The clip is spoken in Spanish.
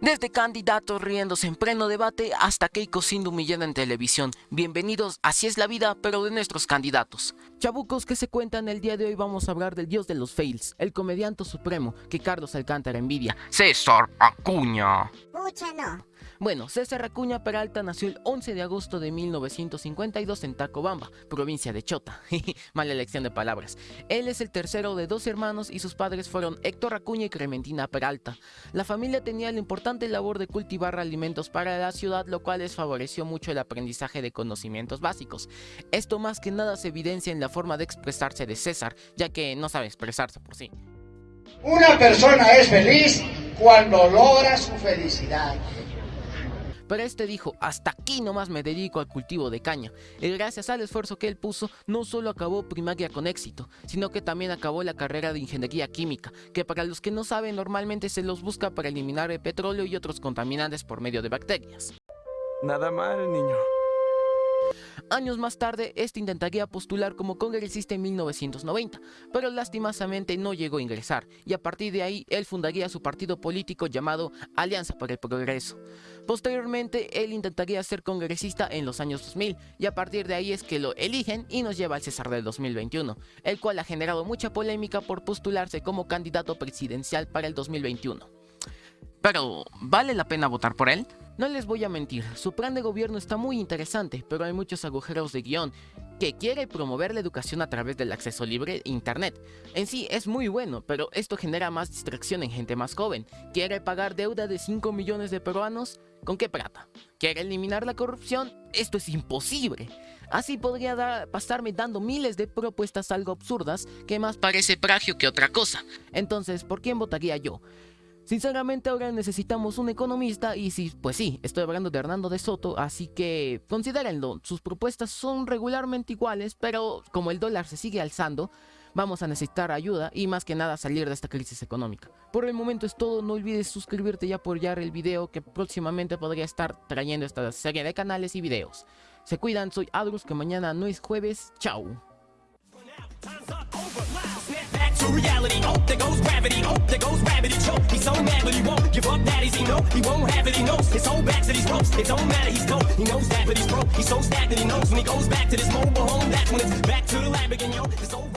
Desde candidatos riéndose en pleno debate hasta Keiko siendo humillada en televisión. Bienvenidos, así es la vida, pero de nuestros candidatos. Chabucos que se cuentan el día de hoy vamos a hablar del dios de los fails, el comediante supremo que Carlos Alcántara envidia, César Acuña. Pucha, no. Bueno, César Acuña Peralta nació el 11 de agosto de 1952 en Tacobamba, provincia de Chota. Mala elección de palabras. Él es el tercero de dos hermanos y sus padres fueron Héctor Acuña y Clementina Peralta. La familia tenía la importante labor de cultivar alimentos para la ciudad, lo cual les favoreció mucho el aprendizaje de conocimientos básicos. Esto más que nada se evidencia en la forma de expresarse de César, ya que no sabe expresarse por sí. Una persona es feliz cuando logra su felicidad. Pero este dijo, hasta aquí nomás me dedico al cultivo de caña. Y gracias al esfuerzo que él puso, no solo acabó primaria con éxito, sino que también acabó la carrera de ingeniería química, que para los que no saben normalmente se los busca para eliminar el petróleo y otros contaminantes por medio de bacterias. Nada mal, niño. Años más tarde, este intentaría postular como congresista en 1990, pero lastimosamente no llegó a ingresar, y a partir de ahí él fundaría su partido político llamado Alianza para el Progreso. Posteriormente, él intentaría ser congresista en los años 2000, y a partir de ahí es que lo eligen y nos lleva al César del 2021, el cual ha generado mucha polémica por postularse como candidato presidencial para el 2021. Pero, ¿vale la pena votar por él? No les voy a mentir, su plan de gobierno está muy interesante, pero hay muchos agujeros de guion, que quiere promover la educación a través del acceso libre a internet. En sí es muy bueno, pero esto genera más distracción en gente más joven. ¿Quiere pagar deuda de 5 millones de peruanos? ¿Con qué plata? ¿Quiere eliminar la corrupción? Esto es imposible. Así podría pasarme dando miles de propuestas algo absurdas que más parece plagio que otra cosa. Entonces, ¿por quién votaría yo? Sinceramente ahora necesitamos un economista y sí, pues sí, estoy hablando de Hernando de Soto, así que considérenlo, sus propuestas son regularmente iguales, pero como el dólar se sigue alzando, vamos a necesitar ayuda y más que nada salir de esta crisis económica. Por el momento es todo, no olvides suscribirte y apoyar el video que próximamente podría estar trayendo esta serie de canales y videos. Se cuidan, soy Adrus, que mañana no es jueves, chao. Reality. Oh, there goes gravity. Oh, there goes gravity. Choke. He's so mad, but he won't give up. Daddies, he know he won't have it. He knows his whole back to these ropes. It don't matter. He's dope. He knows that, but he's broke. He's so stagnant. He knows when he goes back to this mobile home. That's when it's back to the lab again, yo. This old